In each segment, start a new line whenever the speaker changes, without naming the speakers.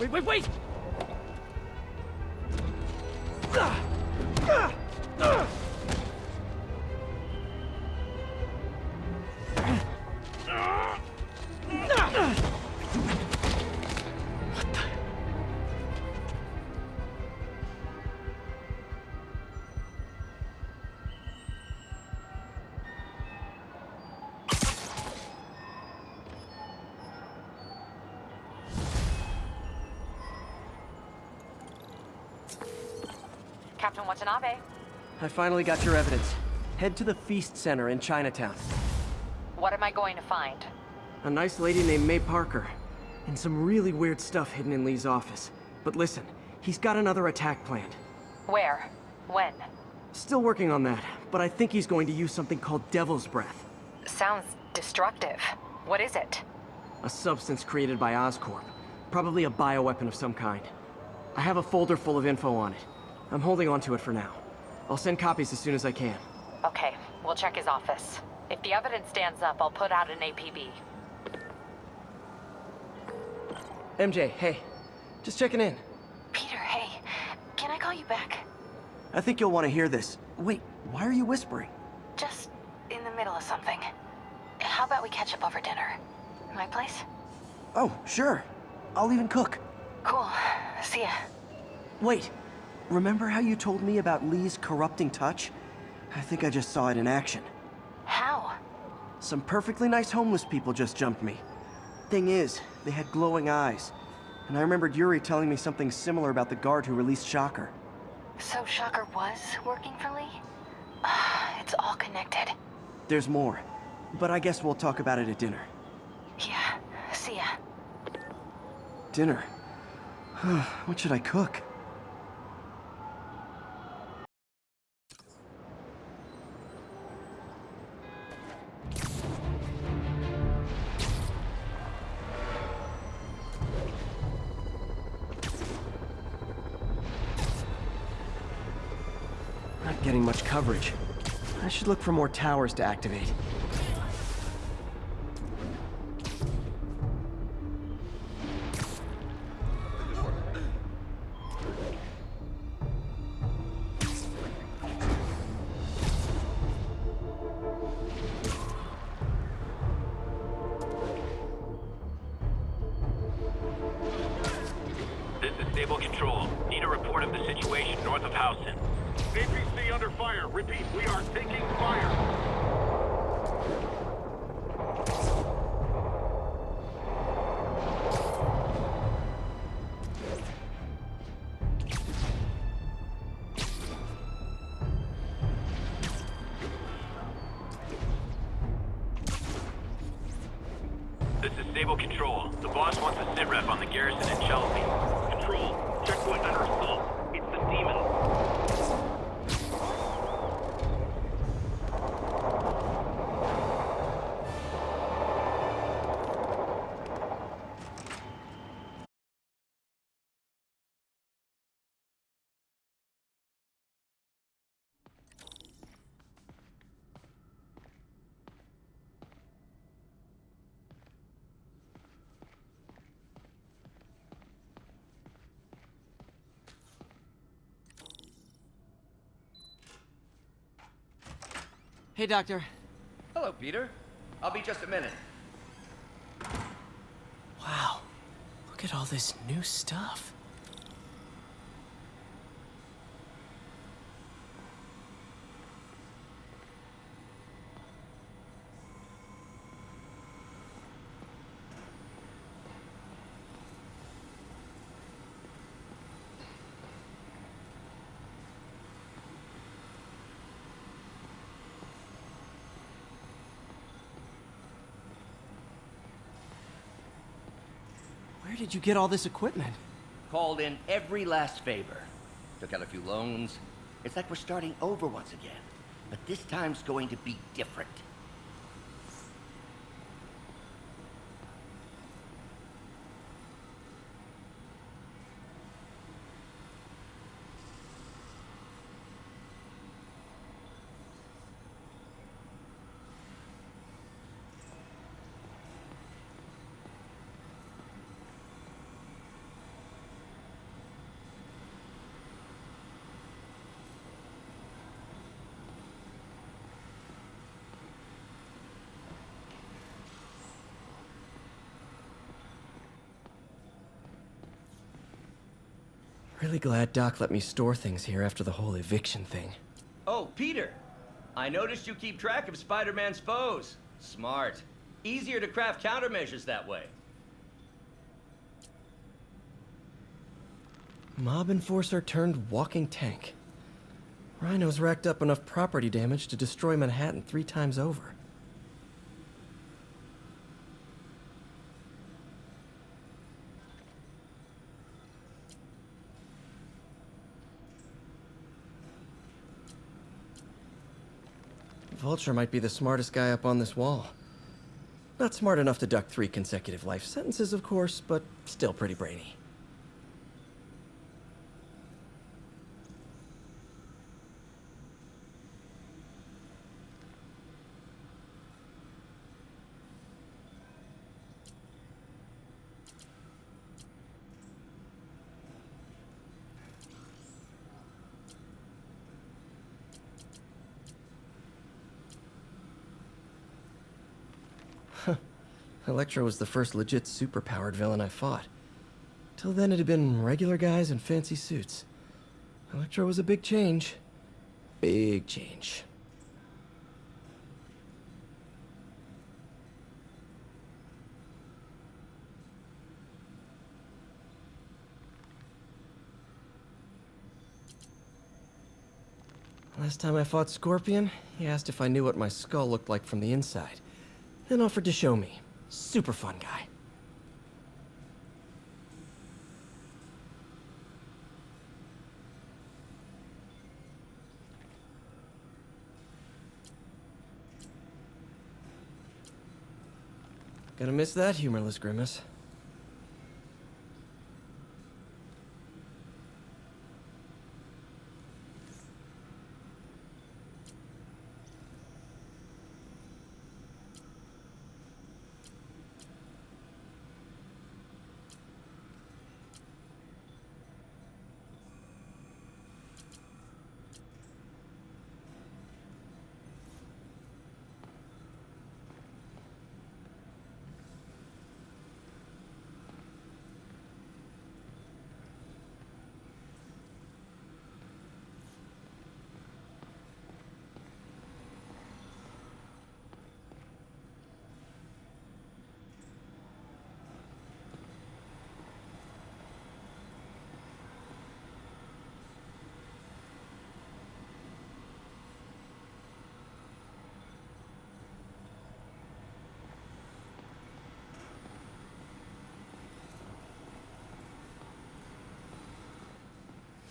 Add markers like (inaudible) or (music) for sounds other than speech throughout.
Wait, wait, wait!
Watanabe.
I finally got your evidence. Head to the Feast Center in Chinatown.
What am I going to find?
A nice lady named May Parker. And some really weird stuff hidden in Li's office. But listen, he's got another attack planned.
Where? When?
Still working on that, but I think he's going to use something called Devil's Breath.
Sounds destructive. What is it?
A substance created by Oscorp. Probably a bioweapon of some kind. I have a folder full of info on it. I'm holding on to it for now. I'll send copies as soon as I can.
Okay, we'll check his office. If the evidence stands up, I'll put out an APB.
MJ, hey. Just checking in.
Peter, hey. Can I call you back?
I think you'll want to hear this. Wait, why are you whispering?
Just in the middle of something. How about we catch up over dinner? My place?
Oh, sure. I'll even cook.
Cool. See ya.
Wait, remember how you told me about Li's corrupting touch? I think I just saw it in action.
How?
Some perfectly nice homeless people just jumped me. Thing is, they had glowing eyes. And I remembered Yuri telling me something similar about the guard who released Shocker.
So Shocker was working for Li? (sighs) it's all connected.
There's more. But I guess we'll talk about it at dinner.
Yeah, see ya.
Dinner? (sighs) what should I cook? Coverage. I should look for more towers to activate.
Sit rep on the garrison in Chelsea.
Control, checkpoint under assault. It's the demon.
Hey, Doctor.
Hello, Peter. I'll be just a minute.
Wow. Look at all this new stuff. Where did you get all this equipment?
Called in every last favor. Took out a few loans. It's like we're starting over once again. But this time's going to be different.
I'm really glad Doc let me store things here after the whole eviction thing.
Oh, Peter! I noticed you keep track of Spider-Man's foes. Smart. Easier to craft countermeasures that way.
Mob enforcer turned walking tank. Rhino's racked up enough property damage to destroy Manhattan three times over. Vulture might be the smartest guy up on this wall. Not smart enough to duck three consecutive life sentences, of course, but still pretty brainy. Electro was the first legit superpowered villain I fought. Till then, it had been regular guys in fancy suits. Electro was a big change. Big change. Last time I fought Scorpion, he asked if I knew what my skull looked like from the inside, then offered to show me. Super fun guy. Gonna miss that humorless grimace.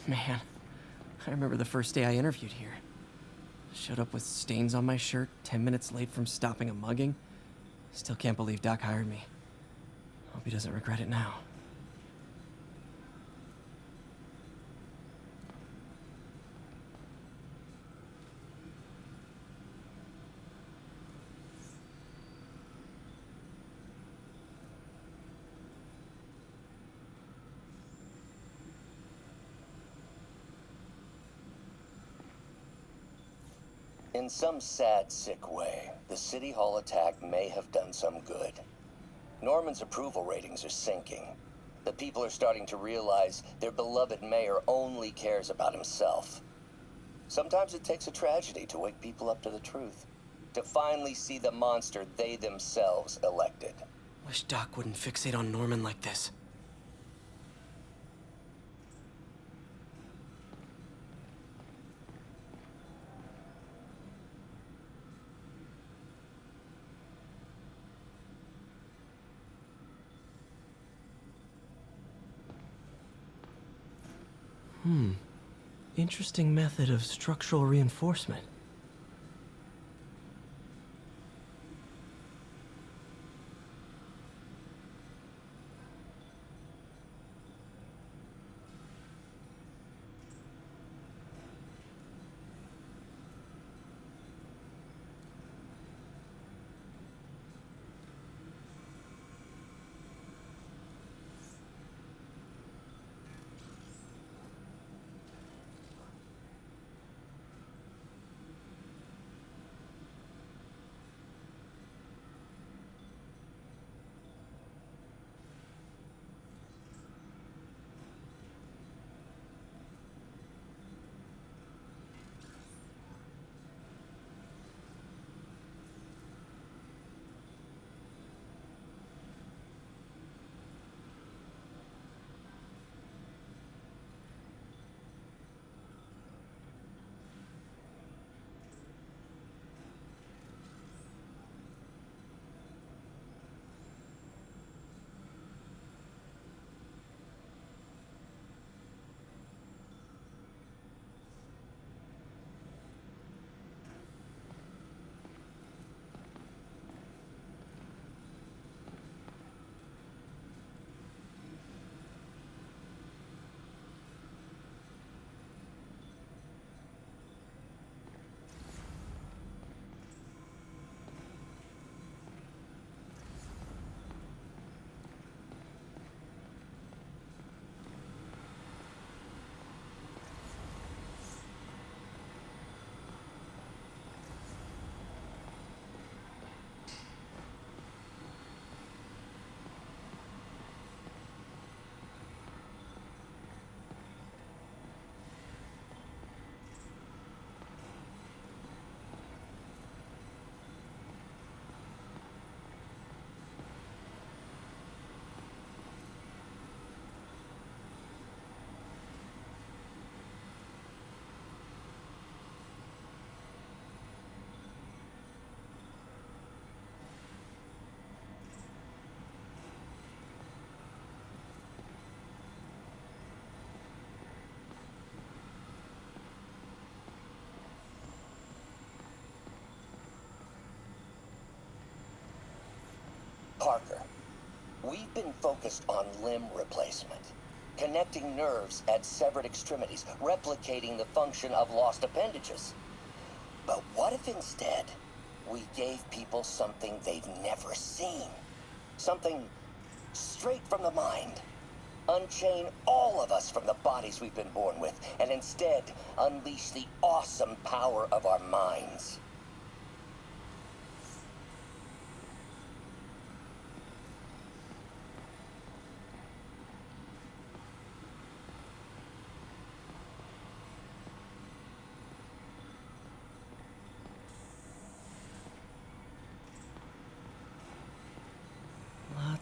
Man, I remember the first day I interviewed here. Showed up with stains on my shirt, 10 minutes late from stopping a mugging. Still can't believe Doc hired me. Hope he doesn't regret it now.
In some sad, sick way, the City Hall attack may have done some good. Norman's approval ratings are sinking. The people are starting to realize their beloved mayor only cares about himself. Sometimes it takes a tragedy to wake people up to the truth. To finally see the monster they themselves elected.
Wish Doc wouldn't fixate on Norman like this. Hmm. Interesting method of structural reinforcement.
Parker, we've been focused on limb replacement, connecting nerves at severed extremities, replicating the function of lost appendages. But what if instead we gave people something they've never seen? Something straight from the mind. Unchain all of us from the bodies we've been born with, and instead unleash the awesome power of our minds.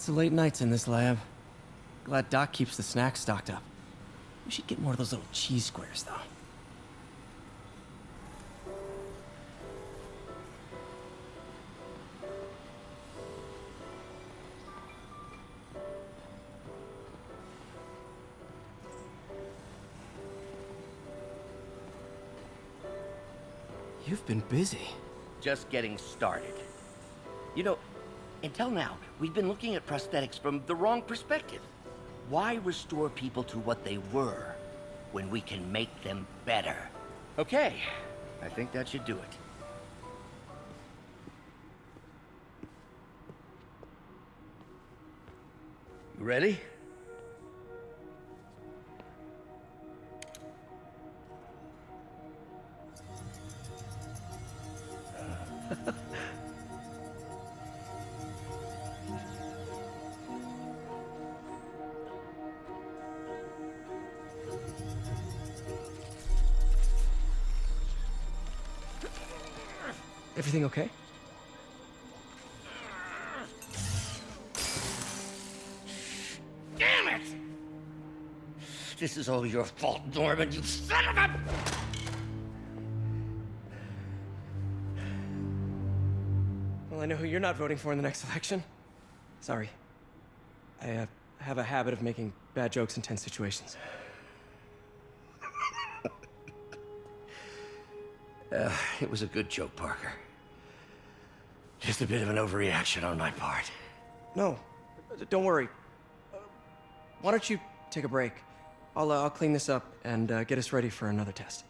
Lots of late nights in this lab. Glad Doc keeps the snacks stocked up. We should get more of those little cheese squares, though. You've been busy.
Just getting started. You know, until now, we've been looking at prosthetics from the wrong perspective. Why restore people to what they were when we can make them better? Okay, I think that should do it. You ready? (laughs) This is all your fault, Norman, you son of a...
Well, I know who you're not voting for in the next election. Sorry. I uh, have a habit of making bad jokes in tense situations. (laughs)
Uh, it was a good joke, Parker. Just a bit of an overreaction on my part.
No, don't worry. Uh, why don't you take a break? I'll, uh, I'll clean this up and uh, get us ready for another test.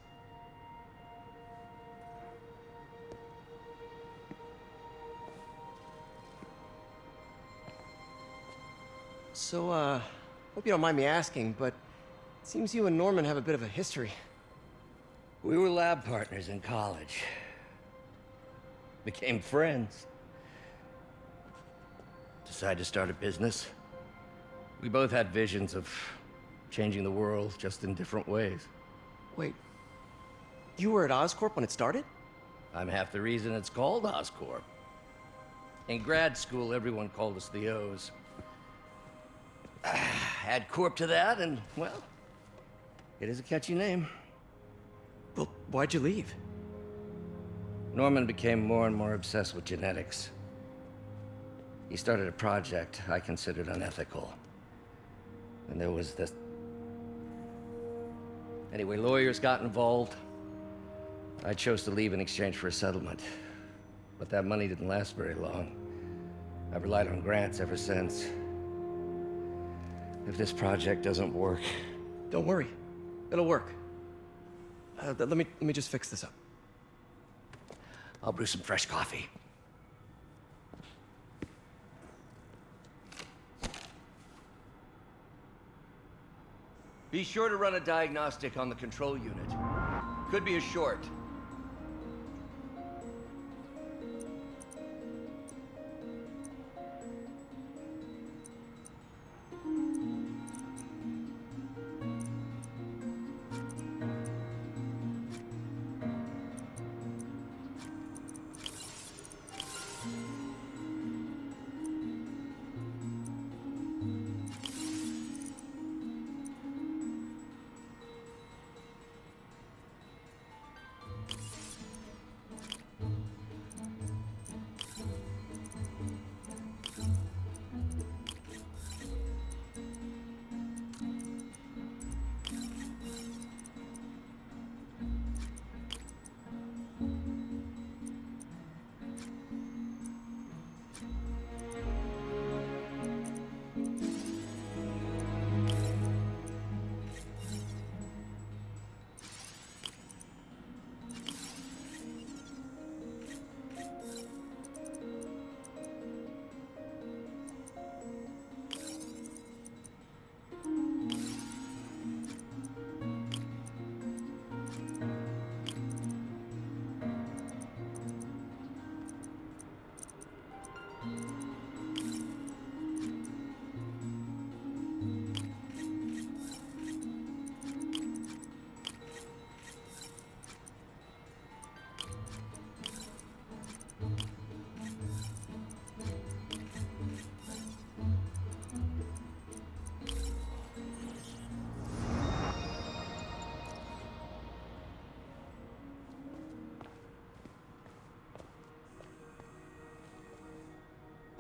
So, uh, hope you don't mind me asking, but it seems you and Norman have a bit of a history.
We were lab partners in college. Became friends. Decided to start a business. We both had visions of changing the world, just in different ways.
Wait, you were at Oscorp when it started?
I'm half the reason it's called Oscorp. In grad school, everyone called us the O's. (sighs) Add Corp to that, and, well, it is a catchy name.
Well, why'd you leave?
Norman became more and more obsessed with genetics. He started a project I considered unethical. And there was this. Anyway, lawyers got involved. I chose to leave in exchange for a settlement. But that money didn't last very long. I've relied on grants ever since. If this project doesn't work,
Don't worry, it'll work. Uh, let me let me just fix this up.
I'll brew some fresh coffee. Be sure to run a diagnostic on the control unit. Could be a short.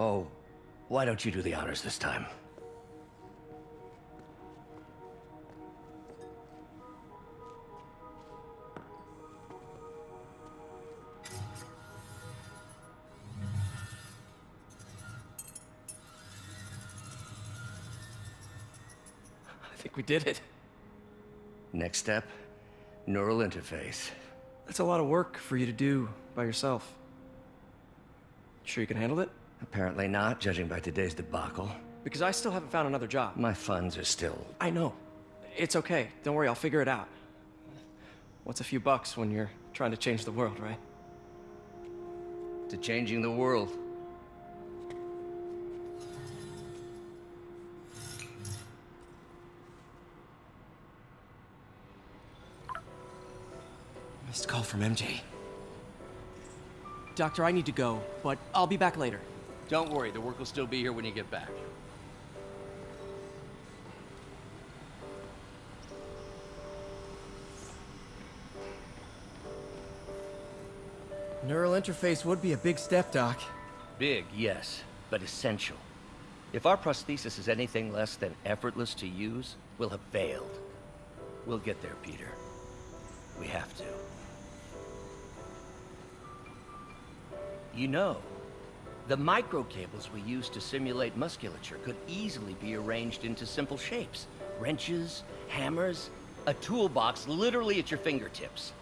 Oh, why don't you do the honors this time?
I think we did it.
Next step, neural interface.
That's a lot of work for you to do by yourself. Sure you can handle it?
Apparently not, judging by today's debacle.
Because I still haven't found another job.
My funds are still...
I know. It's okay. Don't worry, I'll figure it out. What's a few bucks when you're trying to change the world, right?
to changing the world.
Missed call from MJ. Doctor, I need to go, but I'll be back later.
Don't worry, the work will still be here when you get back.
Neural interface would be a big step, Doc.
Big, yes, but essential. If our prosthesis is anything less than effortless to use, we'll have failed. We'll get there, Peter. We have to. You know, the microcables we use to simulate musculature could easily be arranged into simple shapes. Wrenches, hammers, a toolbox literally at your fingertips.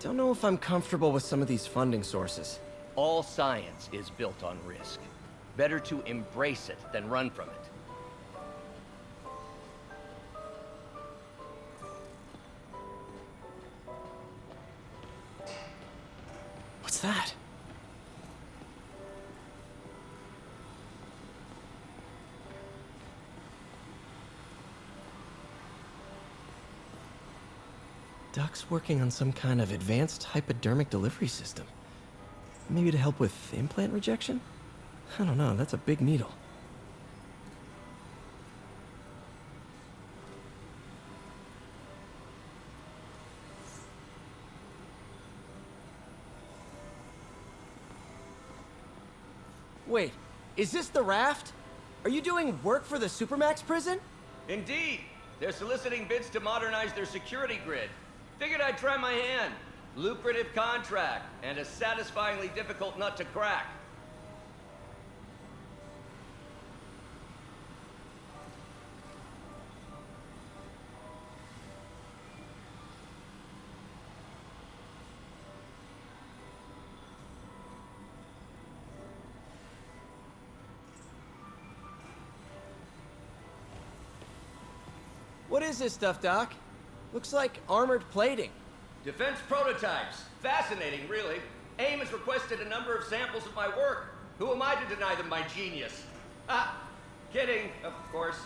Don't know if I'm comfortable with some of these funding sources.
All science is built on risk. Better to embrace it than run from it.
Doc's working on some kind of advanced hypodermic delivery system. Maybe to help with implant rejection? I don't know, that's a big needle. Wait, is this the raft? Are you doing work for the Supermax prison?
Indeed! They're soliciting bids to modernize their security grid. Figured I'd try my hand. Lucrative contract, and a satisfyingly difficult nut to crack.
What is this stuff, Doc? Looks like armored plating.
Defense prototypes. Fascinating, really. AIM has requested a number of samples of my work. Who am I to deny them my genius? Ah, kidding, of course.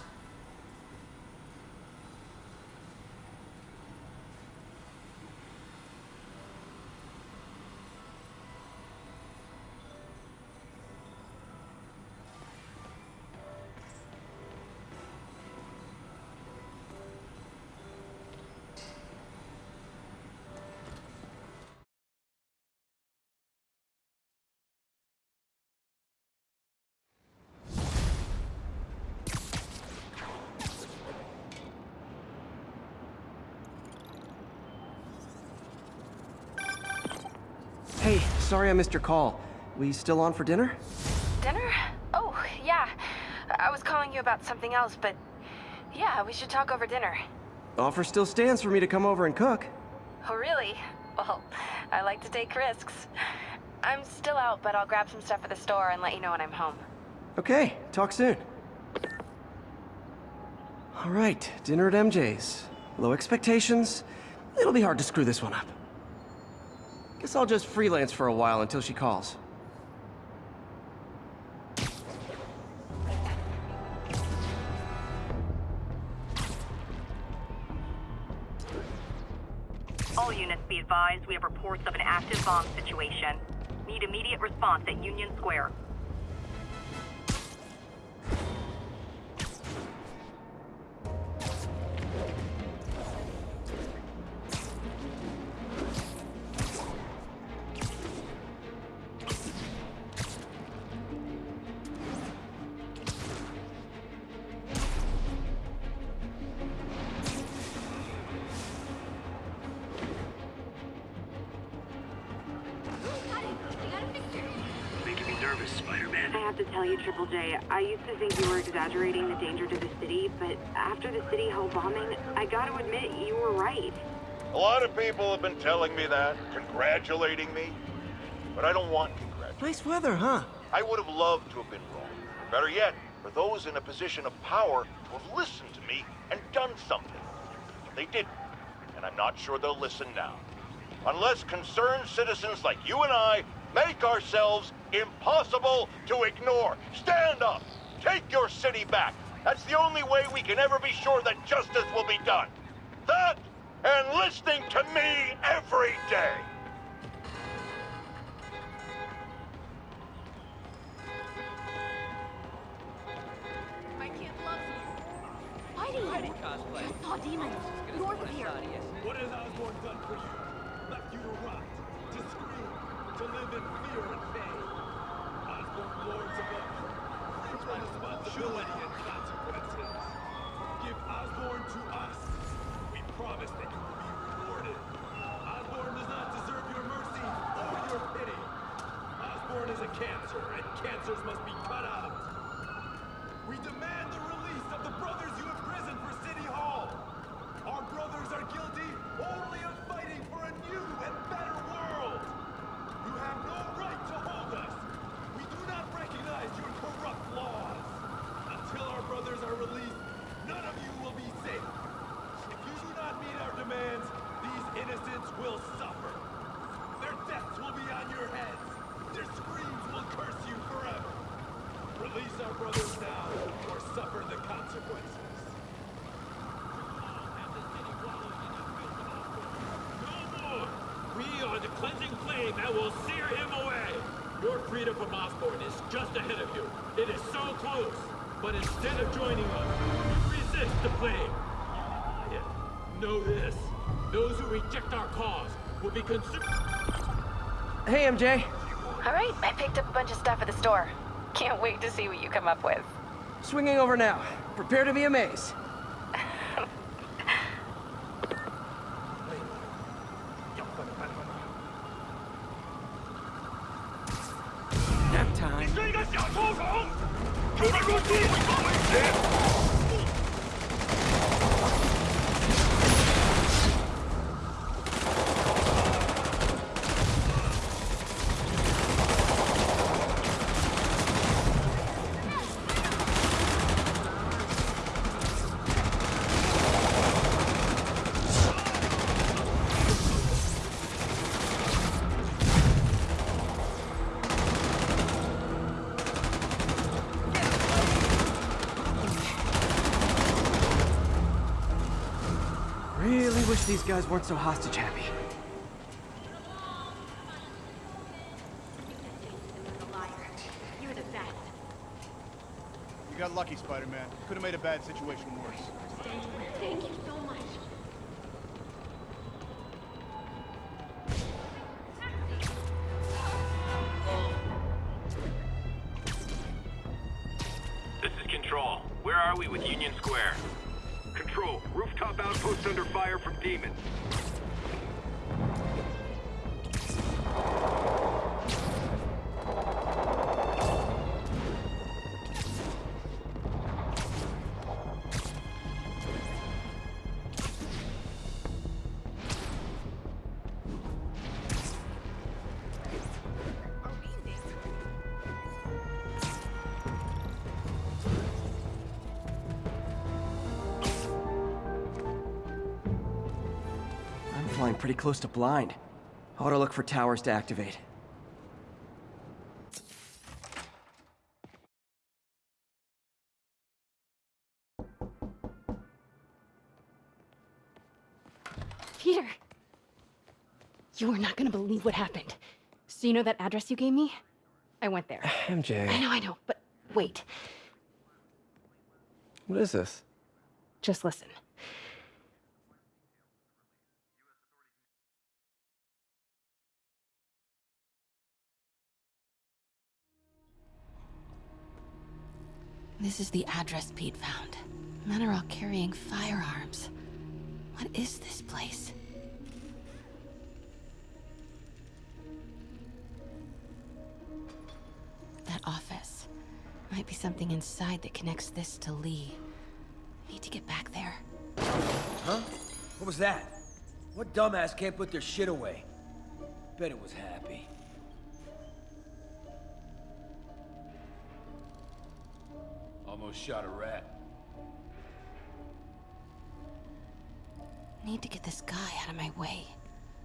Sorry I missed your call. We still on for dinner?
Dinner? Oh, yeah. I was calling you about something else, but yeah, we should talk over dinner.
Offer still stands for me to come over and cook.
Oh, really? Well, I like to take risks. I'm still out, but I'll grab some stuff at the store and let you know when I'm home.
Okay, talk soon. All right, dinner at MJ's. Low expectations. It'll be hard to screw this one up. Guess I'll just freelance for a while until she calls.
All units be advised we have reports of an active bomb situation. Need immediate response at Union Square. Tell you, Triple J, I used to think you were exaggerating the danger to the city, but after the City Hall bombing, I gotta admit, you were right.
A lot of people have been telling me that, congratulating me. But I don't want congratulations.
Nice weather, huh?
I would have loved to have been wrong. Better yet, for those in a position of power to have listened to me and done something. But they didn't, and I'm not sure they'll listen now. Unless concerned citizens like you and I make ourselves impossible to ignore. Stand up! Take your city back! That's the only way we can ever be sure that justice will be done. That and listening to me every day.
My kid loves you. Fighting you. Just saw demons. North of here.
What has Osborn done for you? Left you to rot, to scream, to live in fear and pain. Osborn lords above you. Free from and consequences. Give Osborn to us. We promise that you will be rewarded. Osborn does not deserve your mercy or your pity. Osborn is a cancer, and cancers must be cut out. We demand the release of the brothers you have imprisoned for City Hall. Our brothers are guilty only of fighting for a new and better world. You have no right to hold us. We do not recognize your corrupt laws. Until our brothers are released, none of you will be safe. If you do not meet our demands, these innocents will suffer. Their deaths will be on your heads. Their screams will curse you forever. Release our brothers now, or suffer the consequences.
No more! We are the cleansing flame that will sear him away! Your freedom from Osborn is just ahead of you. It is so close. But instead of joining us, you resist the flame. Yet, know this. Those who reject our cause will be consumed.
Hey, MJ.
All right, I picked up a bunch of stuff at the store. Can't wait to see what you come up with.
Swinging over now. Prepare to be amazed. These guys weren't so hostage happy.
You're the best.
You got lucky, Spider-Man. Could have made a bad situation worse.
Pretty close to blind. I ought to look for towers to activate.
Peter! You are not gonna believe what happened. So you know that address you gave me? I went there. (sighs) MJ. I
MJ,
know, I know, but wait.
what is this?
Just listen. This is the address Pete found. Men are all carrying firearms. What is this place? That office. Might be something inside that connects this to Li. Need to get back there.
Huh? What was that? What dumbass can't put their shit away? Bet it was happy.
Almost shot a rat.
Need to get this guy out of my way.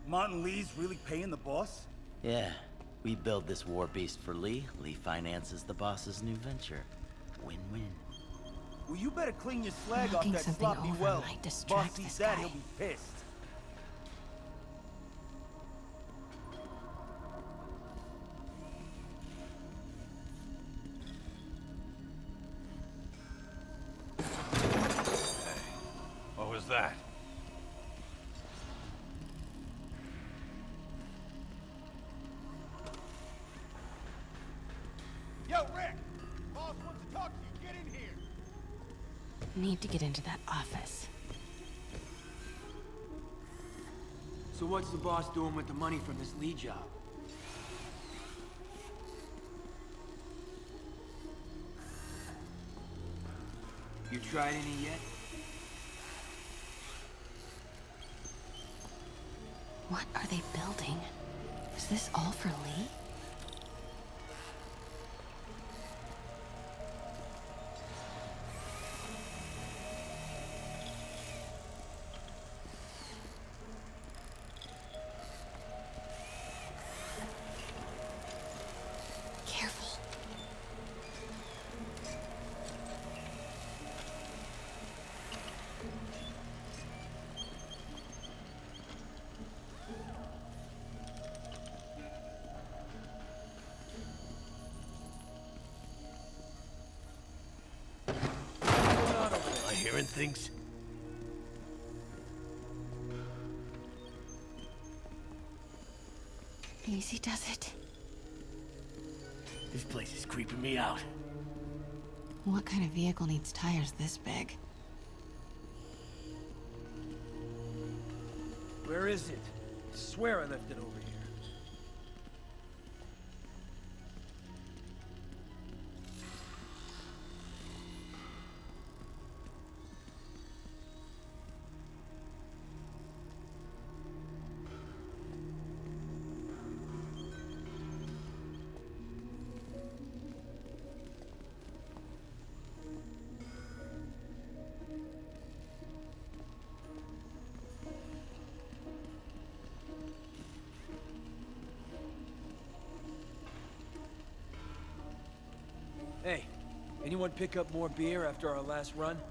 Martin Li's really paying the boss?
Yeah. We build this war beast for Li. Li finances the boss's new venture. Win-win.
Well, you better clean your slag off
Knocking
that
something
sloppy
over
well.
might
Boss
distract
sees
this
that,
guy.
he'll be pissed.
Need to get into that office.
So what's the boss doing with the money from this Li job? You tried any yet?
What are they building? Is this all for
Li? Things?
Easy does it.
This place is creeping me out.
What kind of vehicle needs tires this big?
Where is it? I swear I left it over here. Anyone pick up more beer after our last run?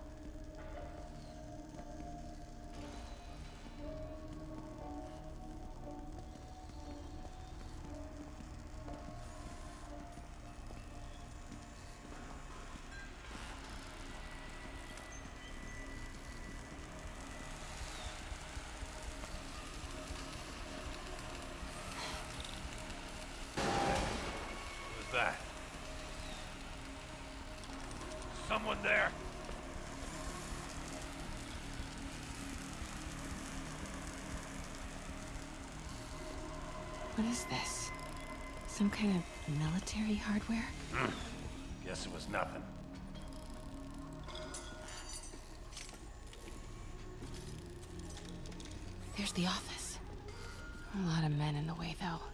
Some kind of military hardware? Hmm.
Guess it was nothing.
There's the office. A lot of men in the way, though.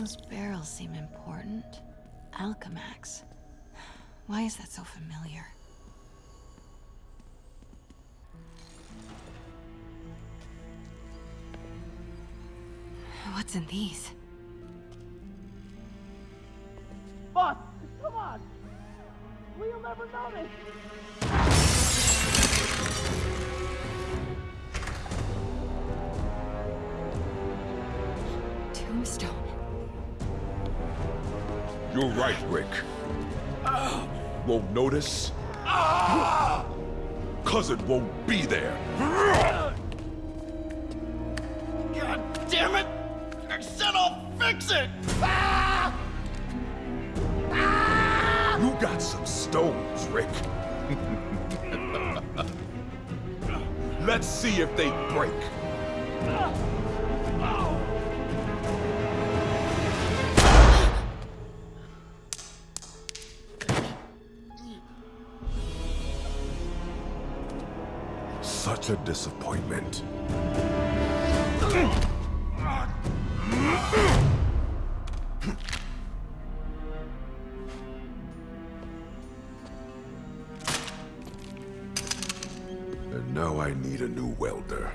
Those barrels seem important. Alchemax. Why is that so familiar? What's in these?
Right, Rick. Won't notice? Cause it won't be there.
God damn it! I said I'll fix it!
You got some stones, Rick. (laughs) Let's see if they break. A disappointment. And now I need a new welder.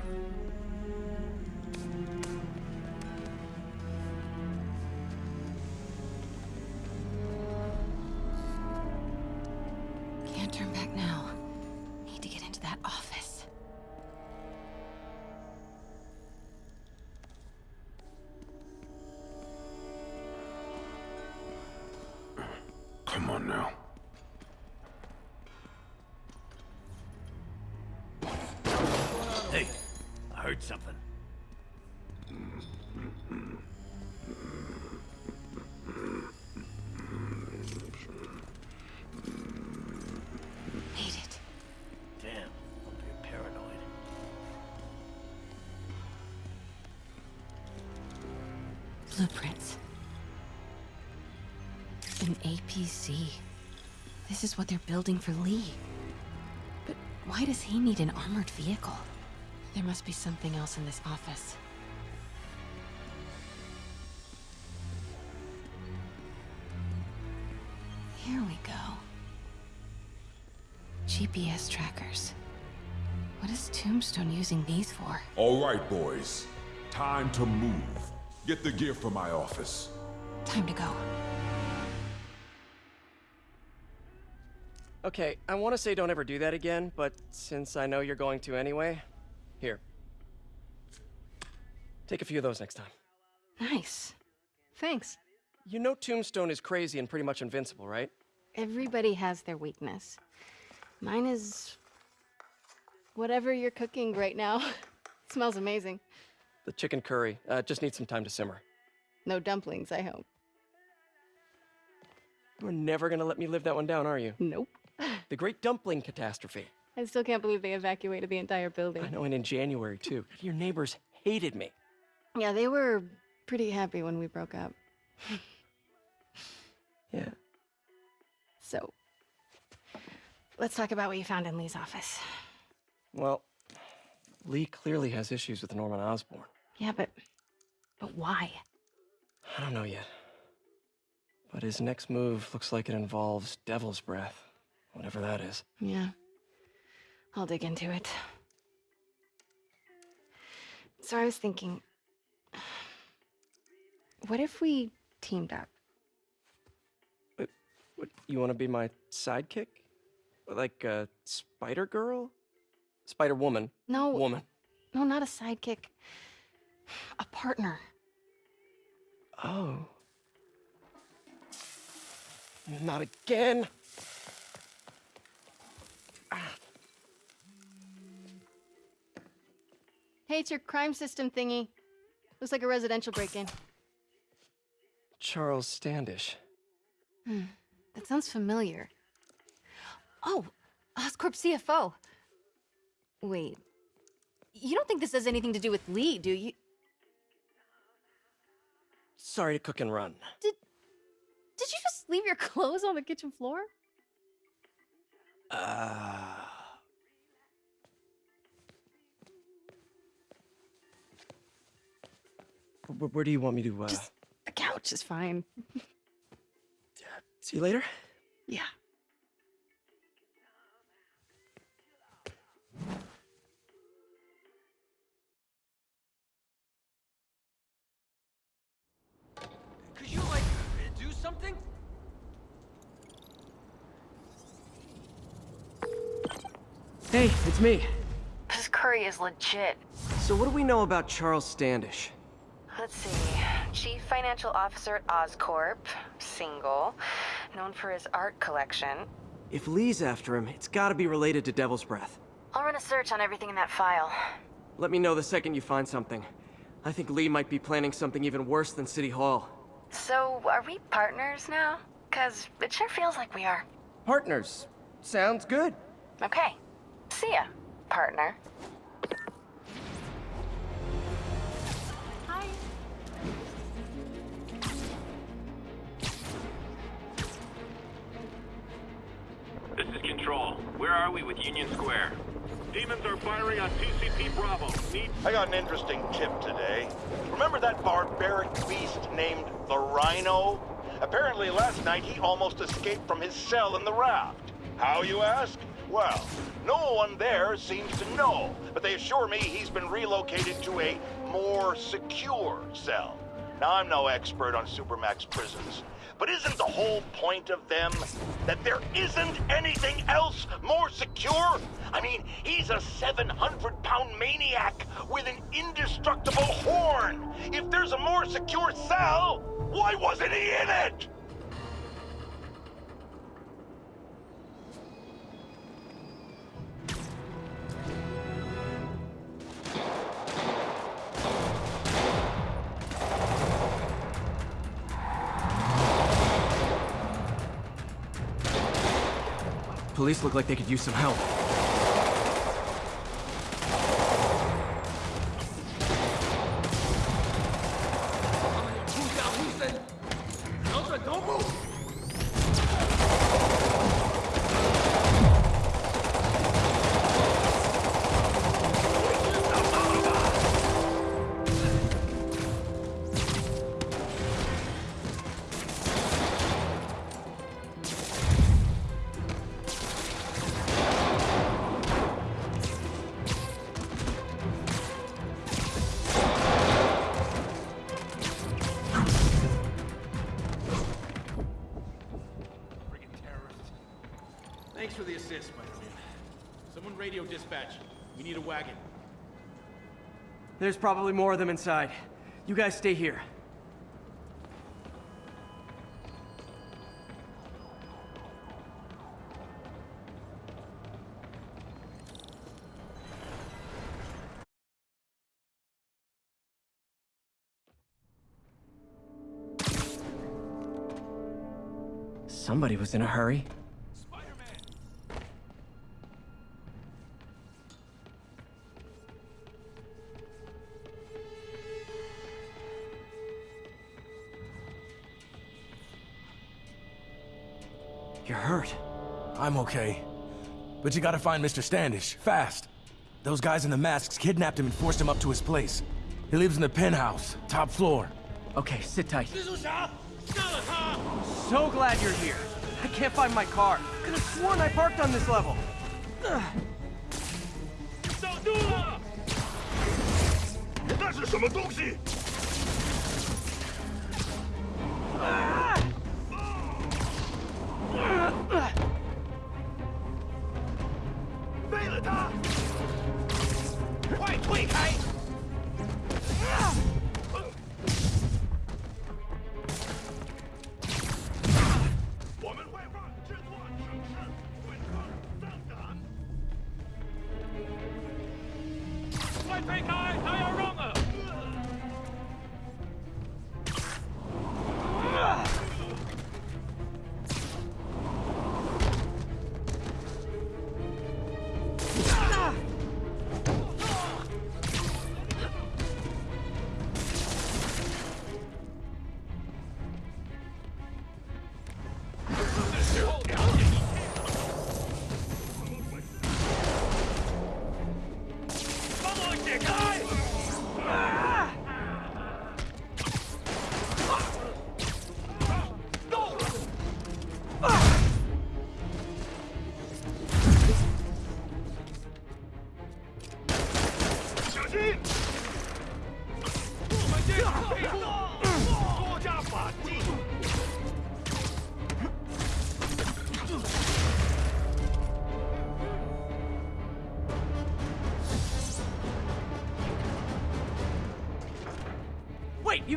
Is what they're building for Li. But why does he need an armored vehicle? There must be something else in this office. Here we go. GPS trackers. What is Tombstone using these for?
All right, boys. Time to move. Get the gear from my office.
Time to go.
Okay, I want to say don't ever do that again, but since I know you're going to anyway, here. Take a few of those next time.
Nice. Thanks.
You know Tombstone is crazy and pretty much invincible, right?
Everybody has their weakness. Mine is. whatever you're cooking right now. (laughs) smells amazing.
The chicken curry uh, just needs some time to simmer.
No dumplings, I hope.
You're never gonna let me live that one down, are you?
Nope. (laughs)
The Great Dumpling Catastrophe.
I still can't believe they evacuated the entire building.
I know, and in January, too. Your neighbors hated me.
Yeah, they were pretty happy when we broke up. (laughs)
Yeah.
So, let's talk about what you found in Li's office.
Well, Li clearly has issues with Norman Osborn.
Yeah, but. but why?
I don't know yet. But his next move looks like it involves Devil's Breath, whatever that is.
Yeah. I'll dig into it. So I was thinking. What if we teamed up?
What, you want to be my sidekick? Like a Spider Girl? Spider Woman?
No.
Woman.
No, not a sidekick. A partner.
Oh. Not again.
Hey, it's your crime system thingy. Looks like a residential break in.
Charles Standish.
Hmm. That sounds familiar. Oh, Oscorp CFO. Wait. You don't think this has anything to do with Li, do you?
Sorry to cook and run.
Did... Did you just leave your (laughs) clothes on the kitchen floor?
Uh. Where, where do you want me to, uh...
Just the couch is fine.
See you later?
Yeah.
Could you, like, do something?
Hey, it's me.
This curry is legit.
So what do we know about Charles Standish?
Let's see. Chief Financial Officer at Oscorp, single, known for his art collection.
If Li's after him, it's gotta be related to Devil's Breath.
I'll run a search on everything in that file.
Let me know the second you find something. I think Li might be planning something even worse than City Hall.
So, are we partners now? Cause it sure feels like we are.
Partners. Sounds good.
Okay. See ya, partner. Hi.
This is Control. Where are we with Union Square?
Demons are firing on TCP Bravo. Need
I got an interesting tip today. Remember that barbaric beast named the Rhino? Apparently last night he almost escaped from his cell in the raft. How, you ask? Well, no one there seems to know, but they assure me he's been relocated to a more secure cell. Now, I'm no expert on Supermax prisons, but isn't the whole point of them that there isn't anything else more secure? I mean, he's a 700 pound maniac with an indestructible horn. If there's a more secure cell, why wasn't he in it?
Police look like they could use some help. There's probably more of them inside. You guys stay here. Somebody was in a hurry.
Okay. But you gotta find Mr. Standish, fast. Those guys in the masks kidnapped him and forced him up to his place. He lives in the penthouse, top floor.
Okay, sit tight. So glad you're here. I can't find my car. Could have sworn I parked on this level. Ugh.
守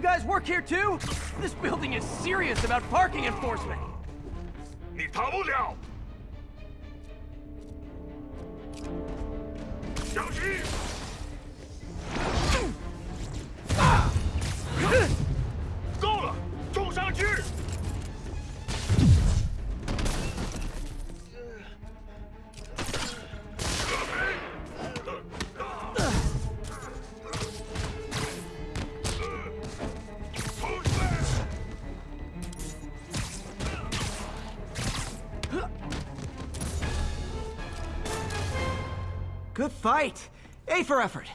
guys work here too? This building is serious about parking enforcement. for effort.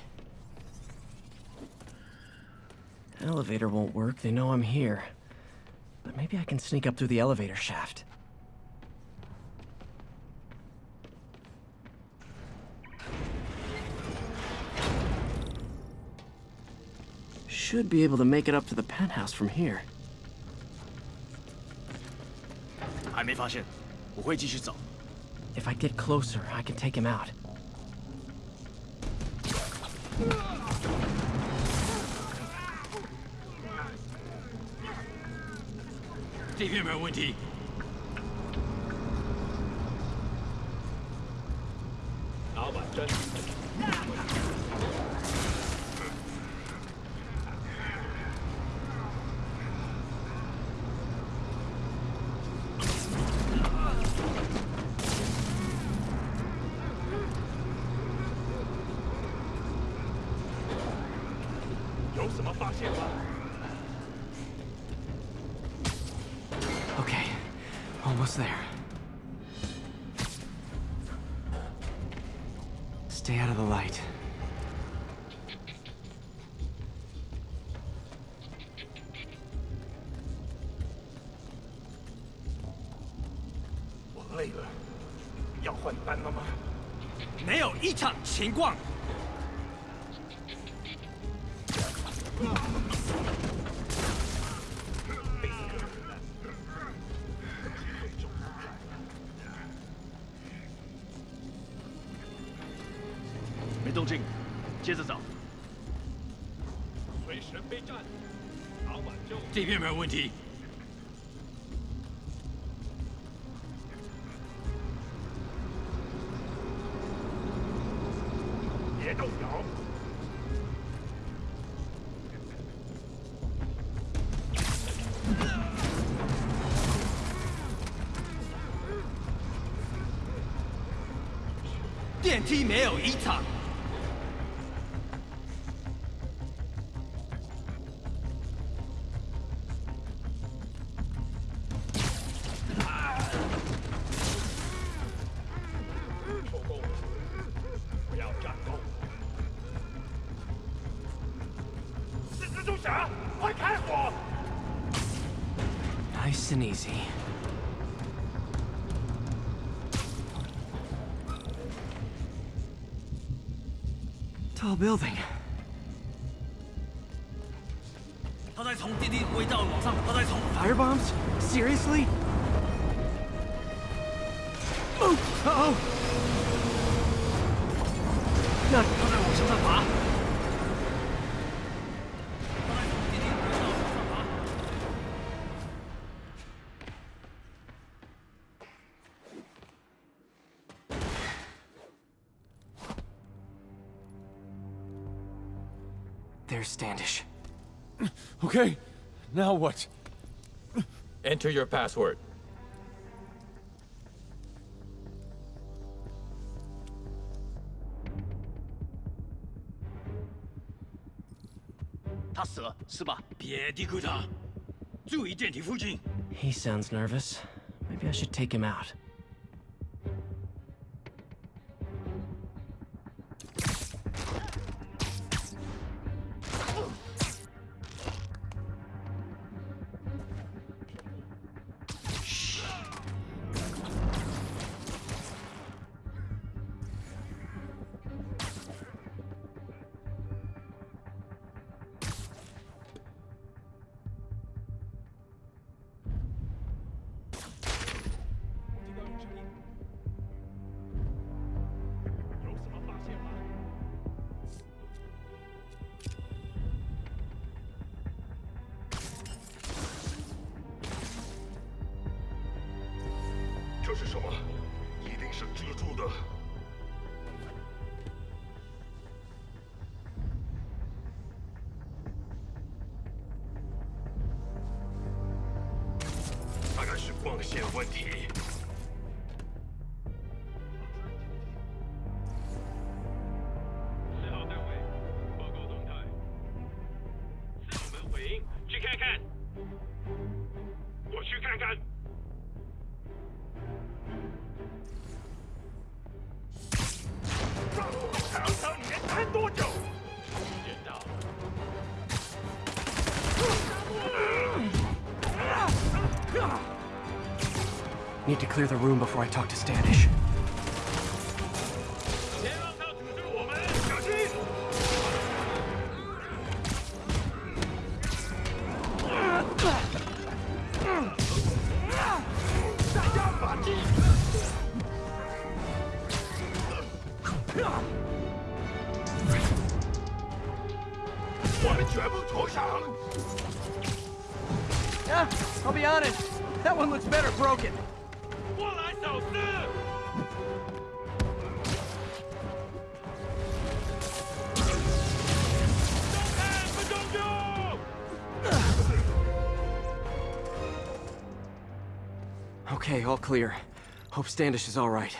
Elevator won't work. They know I'm here. But maybe I can sneak up through the elevator shaft. Should be able to make it up to the penthouse from here.
还没发现，我会继续找。
If I get closer, I can take him out.
这边没有问题。老板真。
情况。没动静，接着找。
随时备战，老板就这边没有问题。
弟没有
一场。Building. There's Standish.
Okay, now what?
Enter your password.
He sounds nervous. Maybe I should take him out. Need to clear the room before I talk to Standish. Clear. Hope Standish is all right.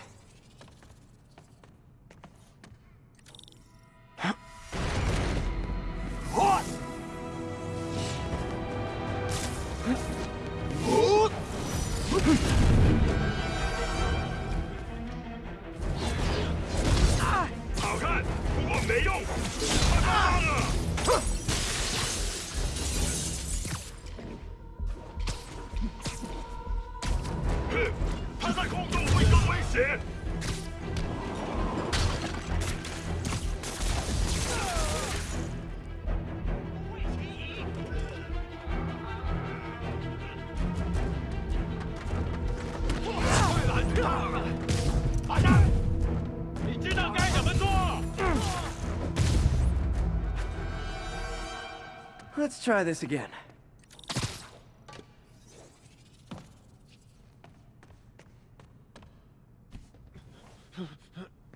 Let's try this again.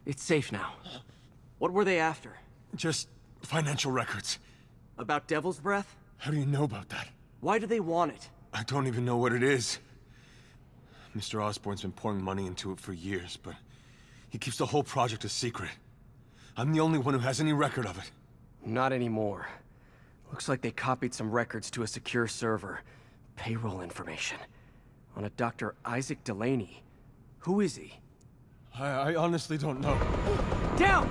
It's safe now. What were they after?
Just financial records.
About Devil's Breath?
How do you know about that?
Why do they want it?
I don't even know what it is. Mr. Osborn's been pouring money into it for years, but he keeps the whole project a secret. I'm the only one who has any record of it.
Not anymore. Looks like they copied some records to a secure server. Payroll information. On a Dr. Isaac Delaney. Who is he?
I, I honestly don't know.
Down!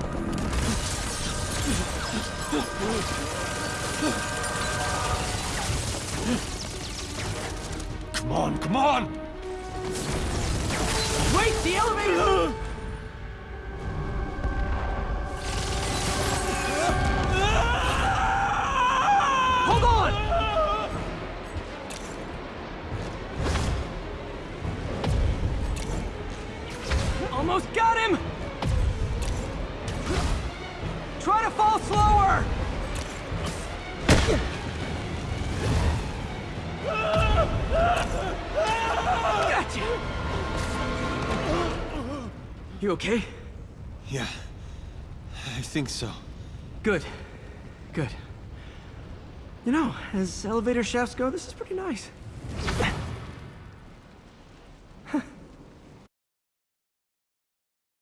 Come on, come on!
Wait, the elevator! (laughs) You okay?
Yeah, I think so.
Good. Good. You know, as elevator shafts go, this is pretty nice.